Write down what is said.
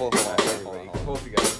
Hold on, hold on, hold on. Hope you guys.